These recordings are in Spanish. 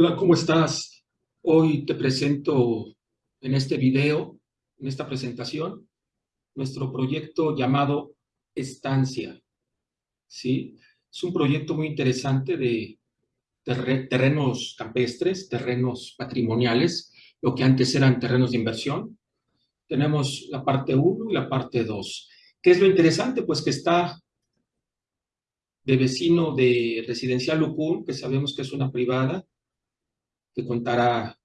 Hola, ¿cómo estás? Hoy te presento en este video, en esta presentación, nuestro proyecto llamado Estancia. ¿Sí? Es un proyecto muy interesante de terrenos campestres, terrenos patrimoniales, lo que antes eran terrenos de inversión. Tenemos la parte 1 y la parte 2. ¿Qué es lo interesante? Pues que está de vecino de Residencial Lucún, que sabemos que es una privada, que contará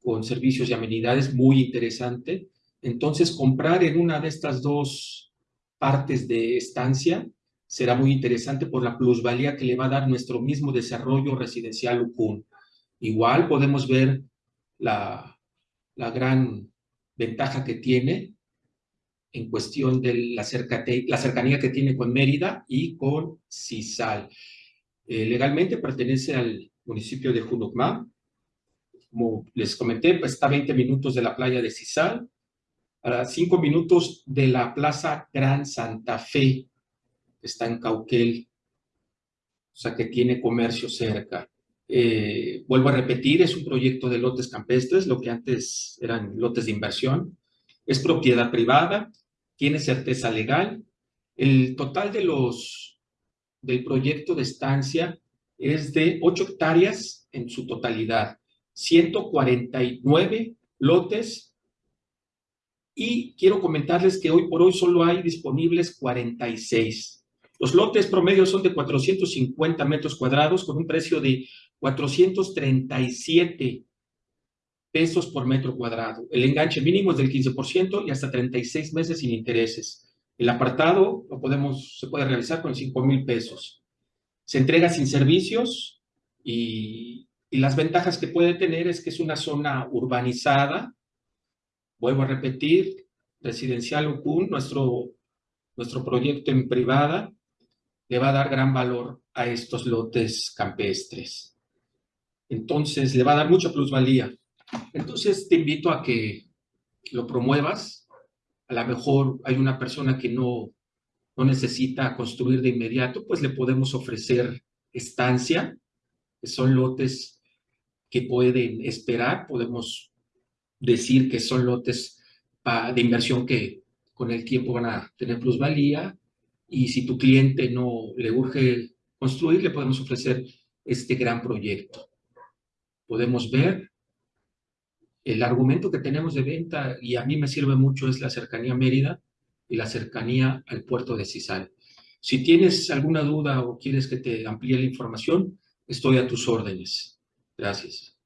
con servicios y amenidades muy interesante. Entonces, comprar en una de estas dos partes de estancia será muy interesante por la plusvalía que le va a dar nuestro mismo desarrollo residencial UCUN. Igual podemos ver la, gran ventaja que tiene en cuestión de la, la cercanía que tiene con Mérida y con Cisal. Eh, legalmente pertenece al municipio de Junucmá, como les comenté, pues, está a 20 minutos de la playa de Cisal, a 5 minutos de la Plaza Gran Santa Fe, que está en Cauquel, o sea que tiene comercio cerca. Eh, vuelvo a repetir, es un proyecto de lotes campestres, lo que antes eran lotes de inversión. Es propiedad privada, tiene certeza legal. El total de los, del proyecto de estancia es de 8 hectáreas en su totalidad. 149 lotes y quiero comentarles que hoy por hoy solo hay disponibles 46. Los lotes promedios son de 450 metros cuadrados con un precio de 437 pesos por metro cuadrado. El enganche mínimo es del 15% y hasta 36 meses sin intereses. El apartado lo podemos, se puede realizar con 5 mil pesos. Se entrega sin servicios y y las ventajas que puede tener es que es una zona urbanizada, vuelvo a repetir, residencial UCUN, nuestro, nuestro proyecto en privada, le va a dar gran valor a estos lotes campestres. Entonces, le va a dar mucha plusvalía. Entonces, te invito a que lo promuevas. A lo mejor hay una persona que no, no necesita construir de inmediato, pues le podemos ofrecer estancia, que son lotes que pueden esperar. Podemos decir que son lotes de inversión que con el tiempo van a tener plusvalía y si tu cliente no le urge construir, le podemos ofrecer este gran proyecto. Podemos ver el argumento que tenemos de venta y a mí me sirve mucho es la cercanía a Mérida y la cercanía al puerto de Cisal. Si tienes alguna duda o quieres que te amplíe la información, estoy a tus órdenes. Gracias.